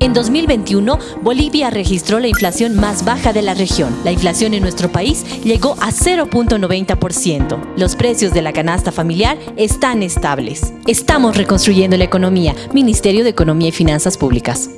En 2021, Bolivia registró la inflación más baja de la región. La inflación en nuestro país llegó a 0.90%. Los precios de la canasta familiar están estables. Estamos reconstruyendo la economía. Ministerio de Economía y Finanzas Públicas.